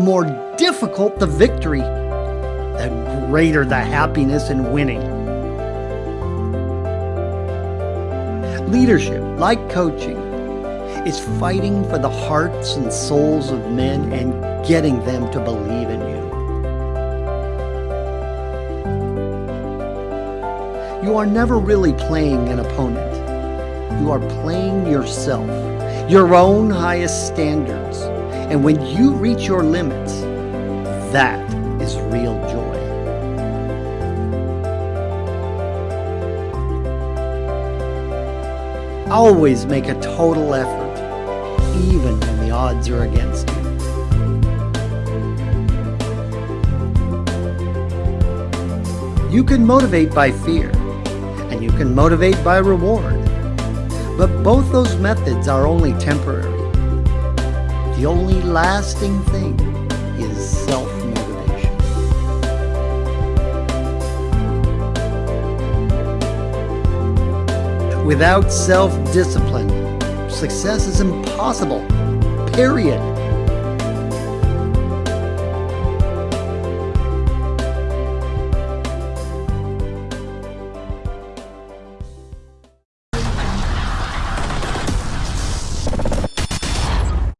more difficult the victory, the greater the happiness in winning. Leadership, like coaching, is fighting for the hearts and souls of men and getting them to believe in you. You are never really playing an opponent. You are playing yourself, your own highest standards. And when you reach your limits, that is real joy. Always make a total effort, even when the odds are against you. You can motivate by fear, and you can motivate by reward. But both those methods are only temporary. The only lasting thing is self-motivation. Without self-discipline, success is impossible, period.